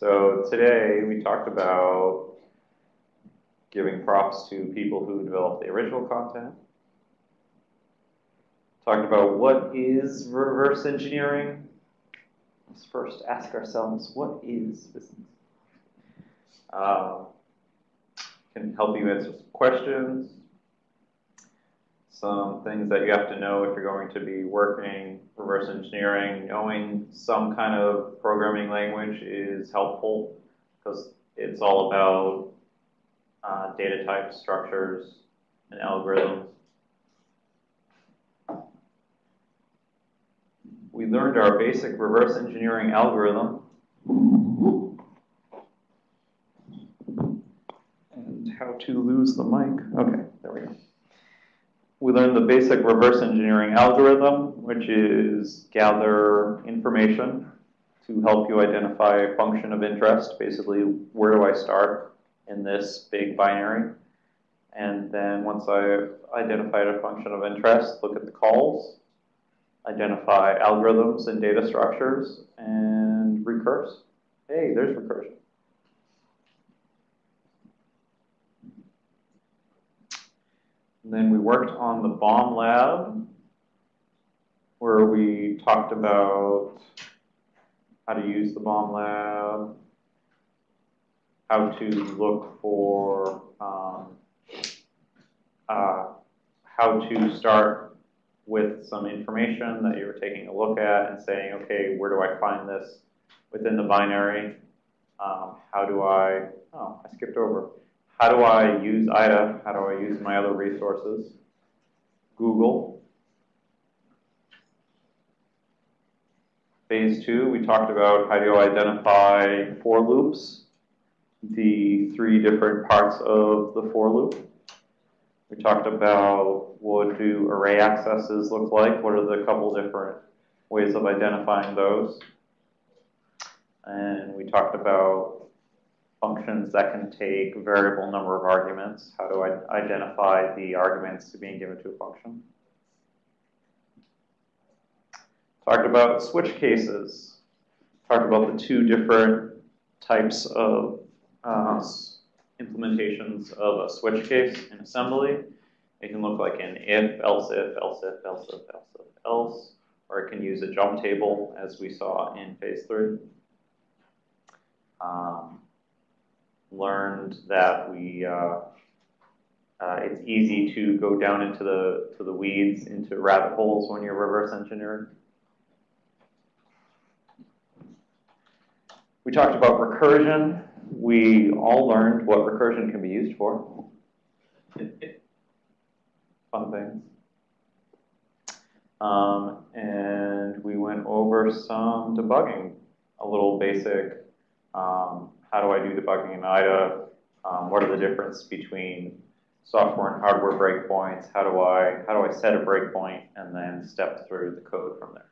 So today we talked about giving props to people who developed the original content. Talked about what is reverse engineering. Let's first ask ourselves, what is business? Uh, can help you answer some questions, some things that you have to know if you're going to be working reverse engineering. Knowing some kind of programming language is helpful because it's all about uh, data types, structures, and algorithms. We learned our basic reverse engineering algorithm. And how to lose the mic. Okay, there we go. We learned the basic reverse engineering algorithm, which is gather information to help you identify a function of interest. Basically, where do I start in this big binary? And then once I've identified a function of interest, look at the calls, identify algorithms and data structures, and recurse. Hey, there's recursion. And then we worked on the bomb lab, where we talked about how to use the bomb lab, how to look for, um, uh, how to start with some information that you were taking a look at and saying, okay, where do I find this within the binary? Um, how do I, oh, I skipped over. How do I use IDA? How do I use my other resources? Google. Phase two, we talked about how do you identify for loops, the three different parts of the for loop. We talked about what do array accesses look like, what are the couple different ways of identifying those. And we talked about functions that can take variable number of arguments. How do I identify the arguments being given to a function? Talked about switch cases. Talked about the two different types of uh, implementations of a switch case in assembly. It can look like an if, else if, else if, else if, else if, else, or it can use a jump table as we saw in phase three. Um, learned that we uh, uh, it's easy to go down into the to the weeds, into rabbit holes when you're reverse engineering. We talked about recursion. We all learned what recursion can be used for. Fun things. Um, and we went over some debugging, a little basic um, how do I do debugging in IDA? Um, what are the difference between software and hardware breakpoints? How do I how do I set a breakpoint and then step through the code from there?